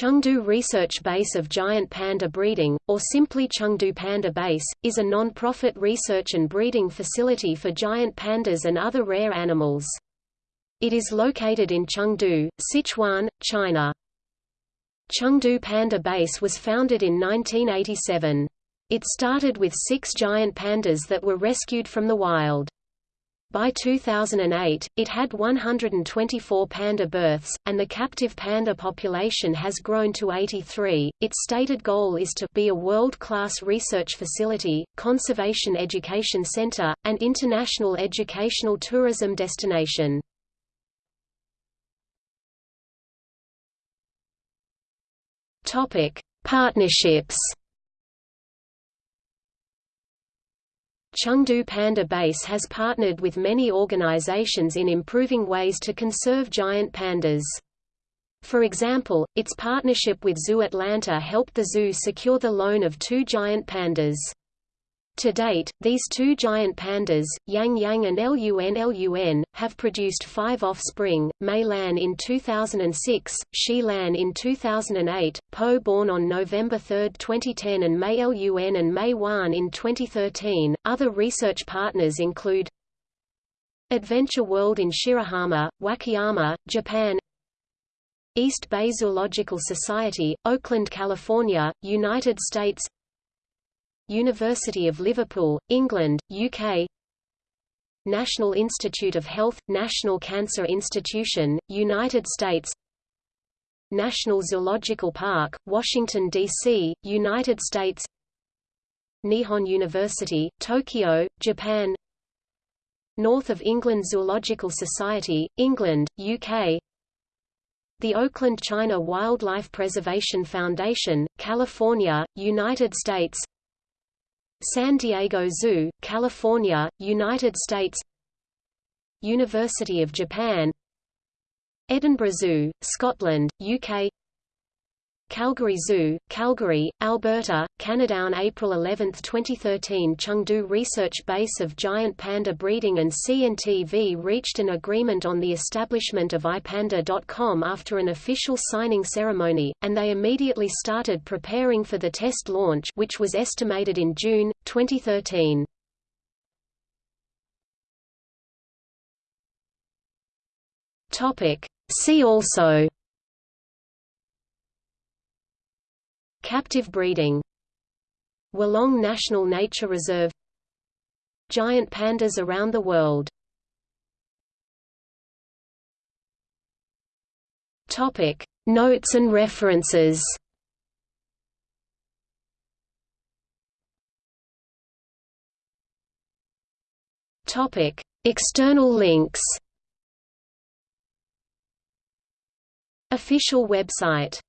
Chengdu Research Base of Giant Panda Breeding, or simply Chengdu Panda Base, is a non-profit research and breeding facility for giant pandas and other rare animals. It is located in Chengdu, Sichuan, China. Chengdu Panda Base was founded in 1987. It started with six giant pandas that were rescued from the wild. By 2008, it had 124 panda births, and the captive panda population has grown to 83. Its stated goal is to be a world-class research facility, conservation education center, and international educational tourism destination. Partnerships. Chengdu Panda Base has partnered with many organizations in improving ways to conserve giant pandas. For example, its partnership with Zoo Atlanta helped the zoo secure the loan of two giant pandas. To date, these two giant pandas, Yang Yang and Lun Lun, have produced five offspring, Mei Lan in 2006, Xi Lan in 2008, Po born on November 3, 2010 and Mei Lun and Mei Huan in 2013. Other research partners include Adventure World in Shirahama, Wakayama, Japan East Bay Zoological Society, Oakland, California, United States University of Liverpool, England, UK National Institute of Health – National Cancer Institution, United States National Zoological Park, Washington, D.C., United States Nihon University, Tokyo, Japan North of England Zoological Society, England, UK the Oakland China Wildlife Preservation Foundation, California, United States San Diego Zoo, California, United States University of Japan Edinburgh Zoo, Scotland, UK Calgary Zoo, Calgary, Alberta, Canada. On April 11, 2013 Chengdu Research Base of Giant Panda Breeding and CNTV reached an agreement on the establishment of iPanda.com after an official signing ceremony, and they immediately started preparing for the test launch which was estimated in June, 2013. See also Captive breeding Wolong National Nature Reserve Giant pandas around the world. Topic Notes and references. Topic External links. Official website